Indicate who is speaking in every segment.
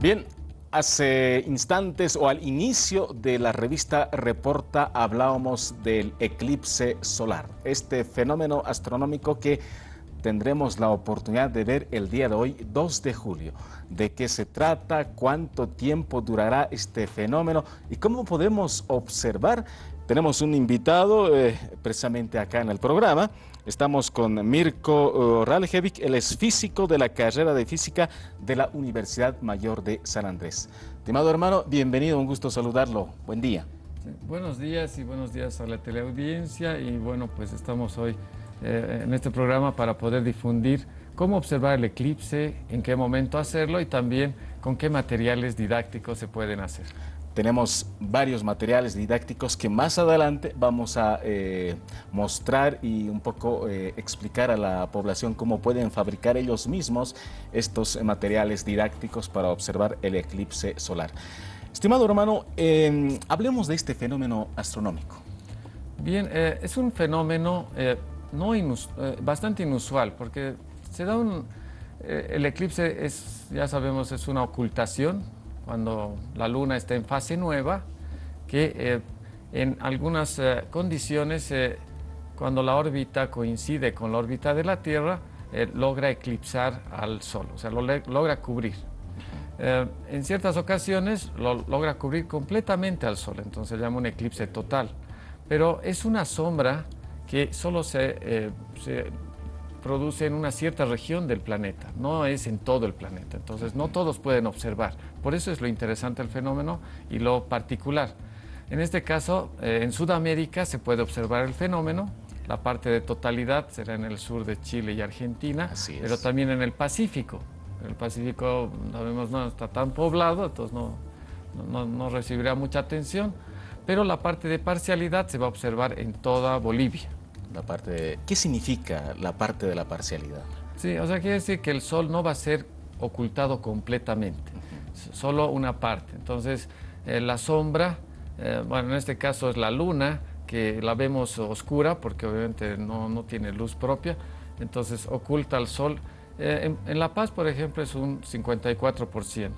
Speaker 1: Bien, hace instantes o al inicio de la revista Reporta hablábamos del eclipse solar, este fenómeno astronómico que tendremos la oportunidad de ver el día de hoy, 2 de julio. ¿De qué se trata? ¿Cuánto tiempo durará este fenómeno? ¿Y cómo podemos observar? Tenemos un invitado eh, precisamente acá en el programa. Estamos con Mirko uh, Raljevic, él es físico de la carrera de física de la Universidad Mayor de San Andrés. Estimado hermano, bienvenido, un gusto saludarlo. Buen día.
Speaker 2: buenos días y buenos días a la teleaudiencia y bueno, pues estamos hoy eh, en este programa para poder difundir cómo observar el eclipse, en qué momento hacerlo y también con qué materiales didácticos se pueden hacer.
Speaker 1: Tenemos varios materiales didácticos que más adelante vamos a eh, mostrar y un poco eh, explicar a la población cómo pueden fabricar ellos mismos estos materiales didácticos para observar el eclipse solar. Estimado hermano, em, hablemos de este fenómeno astronómico.
Speaker 2: Bien, es un fenómeno no eh, bastante inusual, porque se da un... Eh, el eclipse es, ya sabemos, es una ocultación, cuando la luna está en fase nueva, que eh, en algunas condiciones, cuando la órbita coincide con la órbita de la Tierra, logra eclipsar al Sol, o sea, lo logra cubrir. en ciertas ocasiones lo logra cubrir completamente al Sol, entonces se llama un eclipse total. Pero es una sombra que solo eh, se, produce en una cierta región del planeta, no es en todo el planeta. Entonces, no todos pueden observar. Por eso es lo interesante del fenómeno y lo particular. En este caso, eh, en Sudamérica se puede observar el fenómeno. La parte de totalidad será en el sur de Chile y Argentina, pero también en el Pacífico. El Pacífico, sabemos, no está tan poblado, entonces no, no, no recibirá mucha atención, pero la parte de parcialidad se va a observar en toda Bolivia.
Speaker 1: La parte ¿Qué significa la parte de la parcialidad?
Speaker 2: Sí, o sea, quiere decir que el Sol no va a ser ocultado completamente, solo una parte. Entonces, eh, la sombra, eh, bueno, en este caso es la Luna, que la vemos oscura porque obviamente no, no tiene luz propia, entonces oculta al Sol. Eh, en, La Paz, por ejemplo, es un 54%.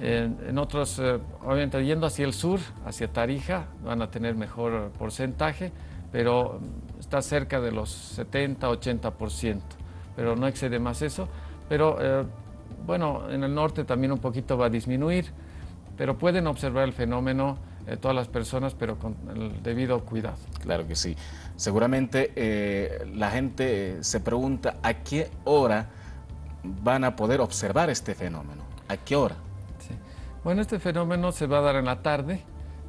Speaker 2: En, en, otros, obviamente yendo hacia el sur, hacia Tarija, van a tener mejor porcentaje, pero está cerca de los 70, 80%, pero no excede más eso. Pero eh, bueno, en el norte también un poquito va a disminuir, pero pueden observar el fenómeno eh, todas las personas, pero con el debido cuidado.
Speaker 1: Claro que sí. Seguramente eh, la gente se pregunta a qué hora van a poder observar este fenómeno. ¿A qué hora?
Speaker 2: Sí. Bueno, este fenómeno se va a dar en la tarde,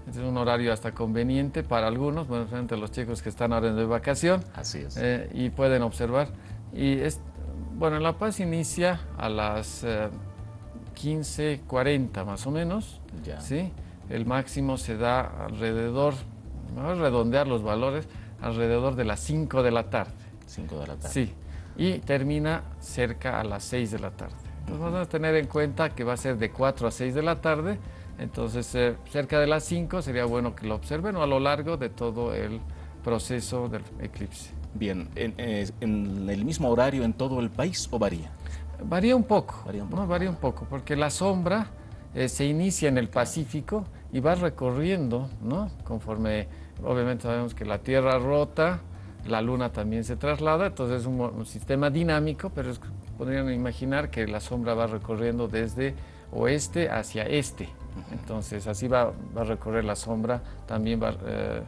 Speaker 2: es un horario hasta conveniente para algunos, bueno, a los chicos que están ahora de vacación.
Speaker 1: Así es.
Speaker 2: Eh, y pueden observar. Y es, bueno, La Paz inicia a las 15.40 eh, más o menos. Ya. ¿sí? El máximo se da alrededor, vamos a redondear los valores, alrededor de las 5 de la tarde.
Speaker 1: 5 de la tarde.
Speaker 2: Sí. Y termina cerca a las 6 de la tarde. Entonces vamos a tener en cuenta que va a ser de 4 a 6 de la tarde entonces, eh, cerca de las 5 sería bueno que lo observen o a lo largo de todo el proceso del eclipse.
Speaker 1: Bien, ¿en, eh, el mismo horario en todo el país o varía?
Speaker 2: Varía un poco, varía un poco, ¿no? varía un poco porque la sombra eh, se inicia en el Pacífico y va recorriendo, ¿no? Conforme, obviamente sabemos que la Tierra rota, la Luna también se traslada, entonces es un, sistema dinámico, pero podrían imaginar que la sombra va recorriendo desde oeste hacia este. Entonces así va, a recorrer la sombra, también va, eh,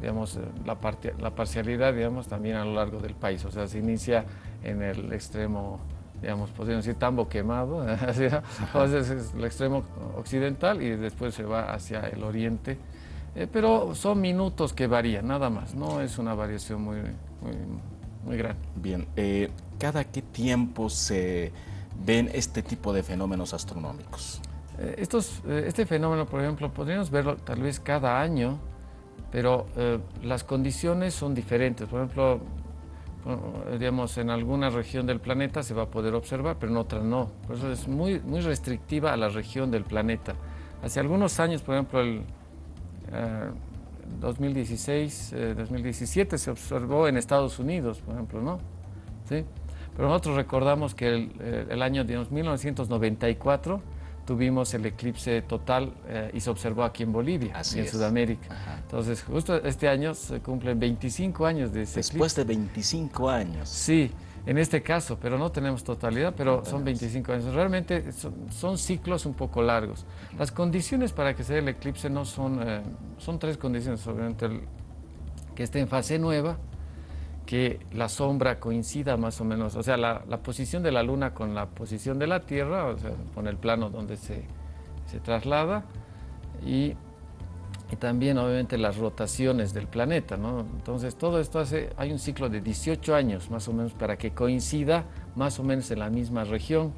Speaker 2: digamos, eh, la, la parcialidad, digamos, también a lo largo del país. O sea, se inicia en el extremo, digamos, podríamos decir tambo quemado, entonces es el extremo occidental y después se va hacia el oriente. Eh, pero son minutos que varían, nada más, no es una variación muy, muy, muy grande.
Speaker 1: Bien, ¿cada qué tiempo se ven este tipo de fenómenos astronómicos?
Speaker 2: Eh, estos, eh, este fenómeno, por ejemplo, podríamos verlo tal vez cada año, pero eh, las condiciones son diferentes. Por ejemplo, digamos, en alguna región del planeta se va a poder observar, pero en otra no. Por eso es muy, muy restrictiva a la región del planeta. Hace algunos años, por ejemplo, el 2016, 2017 se observó en Estados Unidos, por ejemplo, ¿no? ¿Sí? Pero nosotros recordamos que el, el año de 1994 tuvimos el eclipse total eh, y se observó aquí en Bolivia, en Sudamérica. Entonces, justo este año se cumplen 25 años de ese
Speaker 1: Después de 25 años.
Speaker 2: Sí, en este caso, pero no tenemos totalidad, pero son 25 años. Realmente son, ciclos un poco largos. Las condiciones para que se dé el eclipse no son, eh, son tres condiciones, obviamente, que esté en fase nueva, que la sombra coincida más o menos, o sea, la, posición de la luna con la posición de la Tierra, o sea, con el plano donde se, se traslada, y y también obviamente las rotaciones del planeta, ¿no? Entonces todo esto hace, hay un ciclo de 18 años más o menos para que coincida más o menos en la misma región,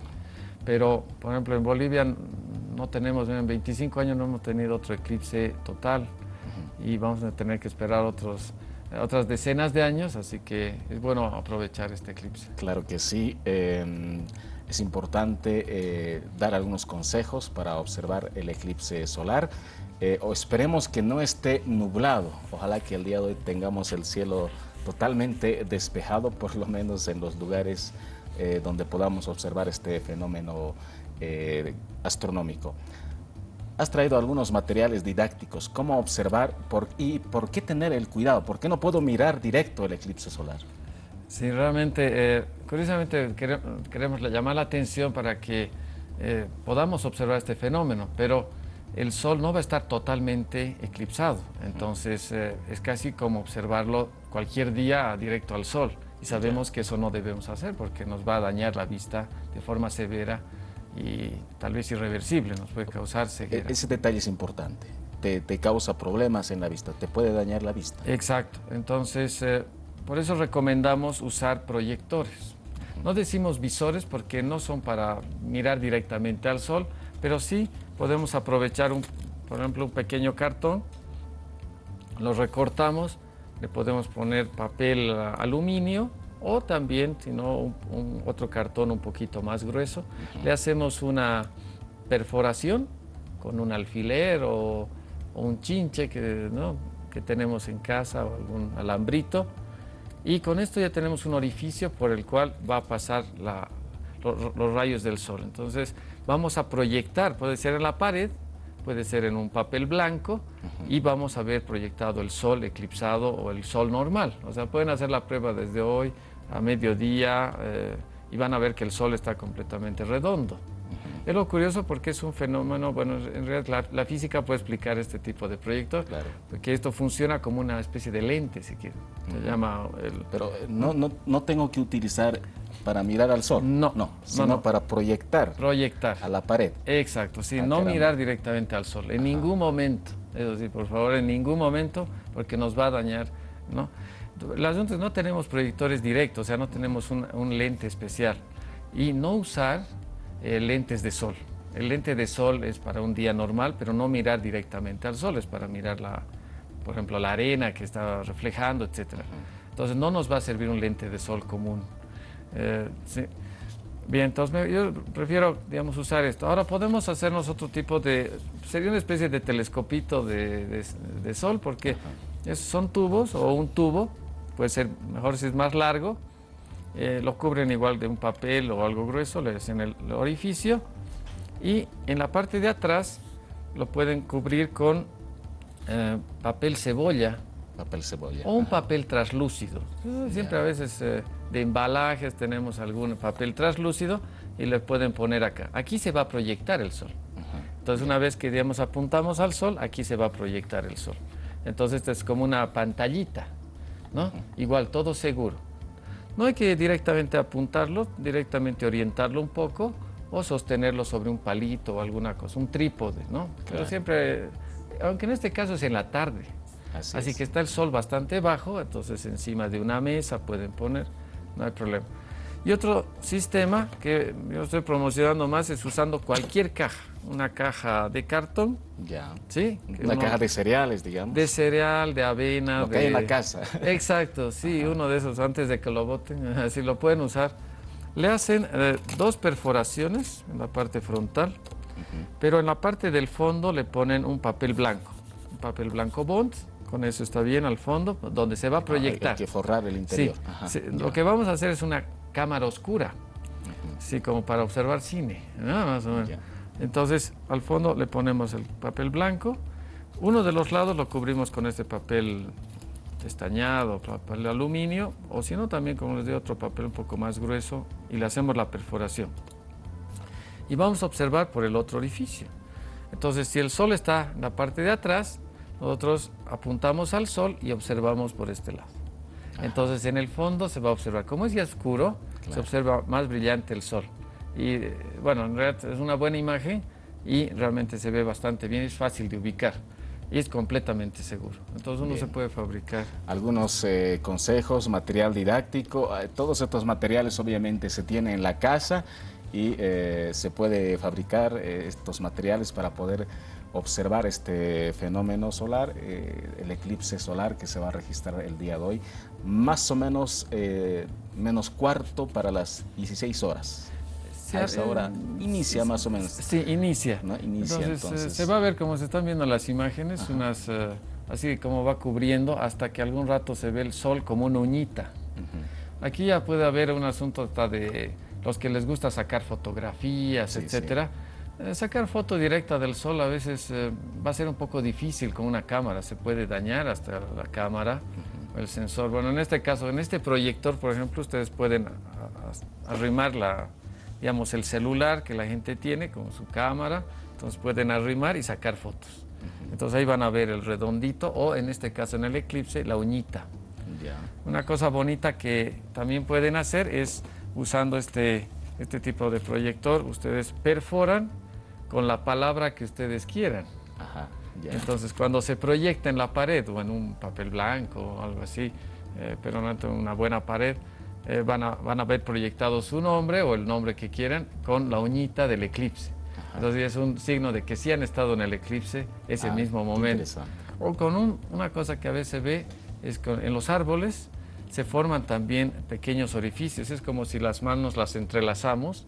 Speaker 2: pero por ejemplo en Bolivia no tenemos, en 25 años no hemos tenido otro eclipse total. Y vamos a tener que esperar otros otras decenas de años, así que es bueno aprovechar este eclipse.
Speaker 1: Claro que sí. Em, es importante eh, dar algunos consejos para observar el eclipse solar. Eh, o esperemos que no esté nublado. Ojalá que el día de hoy tengamos el cielo totalmente despejado, por lo menos en los lugares eh, donde podamos observar este fenómeno astronómico. Has traído algunos materiales didácticos, cómo observar y por qué tener el cuidado, por qué no puedo mirar directo el eclipse solar.
Speaker 2: Sí, realmente, eh, curiosamente queremos llamar la atención para que eh, podamos observar este fenómeno, pero el Sol no va a estar totalmente eclipsado, entonces eh, es casi como observarlo cualquier día directo al Sol. Y sabemos que eso no debemos hacer porque nos va a dañar la vista de forma severa y tal vez irreversible, nos puede causar ceguera.
Speaker 1: Ese detalle es importante, te, te causa problemas en la vista, te puede dañar la vista.
Speaker 2: Exacto, entonces por eso recomendamos usar proyectores. No decimos visores porque no son para mirar directamente al sol, pero sí podemos aprovechar, un, por ejemplo, un pequeño cartón, lo recortamos, le podemos poner papel aluminio o también, si no, un, otro cartón un poquito más grueso. Le hacemos una perforación con un alfiler o, un chinche que, que tenemos en casa o algún alambrito y con esto ya tenemos un orificio por el cual va a pasar los, rayos del sol. Entonces vamos a proyectar, puede ser en la pared, puede ser en un papel blanco y vamos a ver proyectado el sol eclipsado o el sol normal. O sea, pueden hacer la prueba desde hoy a mediodía eh, y van a ver que el sol está completamente redondo. Es lo curioso porque es un fenómeno, bueno, en realidad la, física puede explicar este tipo de proyectos, claro. porque esto funciona como una especie de lente, si quiere. Se llama
Speaker 1: Pero eh, no, no, no tengo que utilizar para mirar al sol. No, no, sino para proyectar.
Speaker 2: Proyectar.
Speaker 1: A la pared.
Speaker 2: Exacto, sí, ah, no mirar directamente al sol, en ningún momento. Eso sí, por favor, en ningún momento, porque nos va a dañar, ¿no? Las juntas no tenemos proyectores directos, o sea, no tenemos un, un lente especial. Y no usar eh, lentes de sol. El lente de sol es para un día normal, pero no mirar directamente al sol, es para mirar, la, por ejemplo, la arena que está reflejando, etc. Entonces no nos va a servir un lente de sol común. Eh, Bien, entonces yo prefiero, digamos, usar esto. Ahora podemos hacernos otro tipo de, sería una especie de telescopito de, de, sol, porque son tubos o un tubo, puede ser mejor si es más largo, eh, lo cubren igual de un papel o algo grueso, le hacen el, orificio y en la parte de atrás lo pueden cubrir con eh, papel cebolla.
Speaker 1: Papel cebolla.
Speaker 2: O un papel translúcido. Siempre a veces eh, de embalajes tenemos algún papel translúcido y le pueden poner acá. Aquí se va a proyectar el sol. Entonces una vez que digamos apuntamos al sol, aquí se va a proyectar el sol. Entonces esto es como una pantallita, ¿no? Igual, todo seguro. No hay que directamente apuntarlo, directamente orientarlo un poco o sostenerlo sobre un palito o alguna cosa, un trípode, ¿no? Pero siempre, aunque en este caso es en la tarde. Así, que está el sol bastante bajo, entonces encima de una mesa pueden poner, no hay problema. Y otro sistema que yo estoy promocionando más es usando cualquier caja, una caja de cartón.
Speaker 1: Ya. ¿Sí? Una caja de cereales, digamos.
Speaker 2: De cereal, de avena.
Speaker 1: de... en la casa.
Speaker 2: Exacto, sí, uno de esos antes de que lo boten, así lo pueden usar. Le hacen eh, dos perforaciones en la parte frontal, pero en la parte del fondo le ponen un papel blanco, un papel blanco Bond, con eso está bien al fondo, donde se va a proyectar.
Speaker 1: hay que forrar el interior.
Speaker 2: Sí, lo que vamos a hacer es una cámara oscura, sí, como para observar cine, más o menos. Entonces, al fondo le ponemos el papel blanco. Uno de los lados lo cubrimos con este papel estañado, papel de aluminio, o si no, también como les digo, otro papel un poco más grueso y le hacemos la perforación. Y vamos a observar por el otro orificio. Entonces, si el sol está en la parte de atrás, nosotros apuntamos al sol y observamos por este lado. Entonces, en el fondo se va a observar, como es ya oscuro, se observa más brillante el sol. Y bueno, en realidad es una buena imagen y realmente se ve bastante bien, es fácil de ubicar y es completamente seguro. Entonces uno se puede fabricar.
Speaker 1: Algunos eh, consejos, material didáctico, eh, todos estos materiales obviamente se tienen en la casa y eh, se puede fabricar estos materiales para poder observar este fenómeno solar, el eclipse solar que se va a registrar el día de hoy, más o menos menos cuarto para las 16 horas a esa hora inicia más o menos.
Speaker 2: Sí, inicia. entonces, eh, se va a ver como se están viendo las imágenes, unas eh, así como va cubriendo hasta que algún rato se ve el sol como una uñita. Aquí ya puede haber un asunto de los que les gusta sacar fotografías, etcétera. Eh, sacar foto directa del sol a veces va a ser un poco difícil con una cámara, se puede dañar hasta la cámara, el sensor. Bueno, en este caso, en este proyector, por ejemplo, ustedes pueden arrimar la, digamos, el celular que la gente tiene con su cámara, entonces pueden arrimar y sacar fotos. Entonces ahí van a ver el redondito o en este caso en el eclipse la uñita. Una cosa bonita que también pueden hacer es usando este, este tipo de proyector, ustedes perforan con la palabra que ustedes quieran. Entonces cuando se proyecta en la pared o en un papel blanco o algo así, eh, pero no en una buena pared, eh, van, a, van a ver proyectado su nombre o el nombre que quieran con la uñita del eclipse. Entonces es un signo de que sí han estado en el eclipse ese ah, mismo momento. O con una cosa que a veces ve es que en los árboles se forman también pequeños orificios. Es como si las manos las entrelazamos,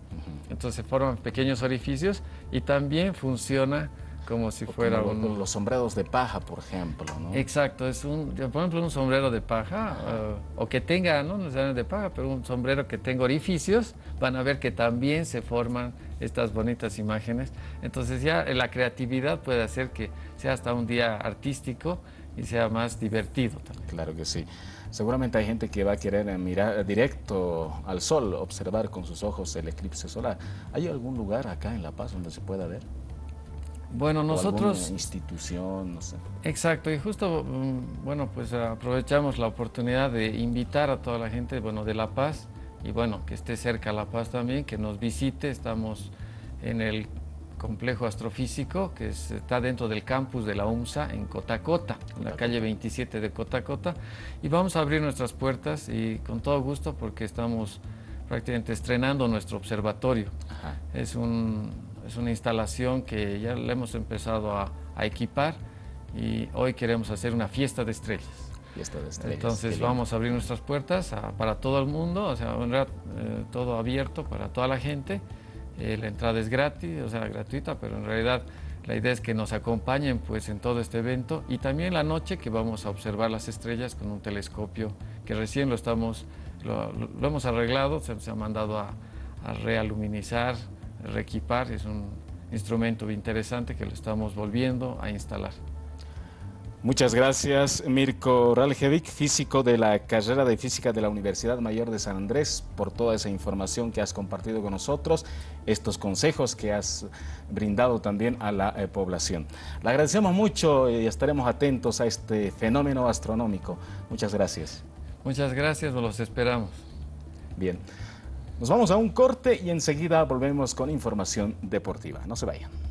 Speaker 2: entonces se forman pequeños orificios y también funciona como si fuera
Speaker 1: un... Los sombreros de paja, por ejemplo, ¿no?
Speaker 2: Exacto, es un, por ejemplo, un sombrero de paja, eh, o que tenga, no necesariamente de paja, pero un sombrero que tenga orificios, van a ver que también se forman estas bonitas imágenes. Entonces ya la creatividad puede hacer que sea hasta un día artístico y sea más divertido también.
Speaker 1: Claro que sí. Seguramente hay gente que va a querer mirar directo al sol, observar con sus ojos el eclipse solar. ¿Hay algún lugar acá en La Paz donde se pueda ver?
Speaker 2: Bueno, nosotros...
Speaker 1: institución, no sé.
Speaker 2: Exacto, y justo, mm, bueno, pues aprovechamos la oportunidad de invitar a toda la gente, bueno, de La Paz, y bueno, que esté cerca La Paz también, que nos visite. Estamos en el complejo astrofísico que está dentro del campus de la UMSA en Cotacota, en la calle 27 de Cotacota, y vamos a abrir nuestras puertas y con todo gusto porque estamos prácticamente estrenando nuestro observatorio. Es un es una instalación que ya la hemos empezado a, equipar y hoy queremos hacer una fiesta de estrellas.
Speaker 1: Fiesta de estrellas.
Speaker 2: Entonces vamos a abrir nuestras puertas para todo el mundo, o sea, eh, todo abierto para toda la gente. Eh, la entrada es gratis, o sea, gratuita, pero en realidad la idea es que nos acompañen pues en todo este evento y también la noche que vamos a observar las estrellas con un telescopio que recién lo estamos, lo, hemos arreglado, se, se ha mandado a, a realuminizar, reequipar, es un instrumento interesante que lo estamos volviendo a instalar.
Speaker 1: Muchas gracias, Mirko Raljevic, físico de la carrera de física de la Universidad Mayor de San Andrés, por toda esa información que has compartido con nosotros, estos consejos que has brindado también a la eh, población. Le agradecemos mucho y estaremos atentos a este fenómeno astronómico. Muchas gracias.
Speaker 2: Muchas gracias, los esperamos.
Speaker 1: Bien. Nos vamos a un corte y enseguida volvemos con información deportiva. No se vayan.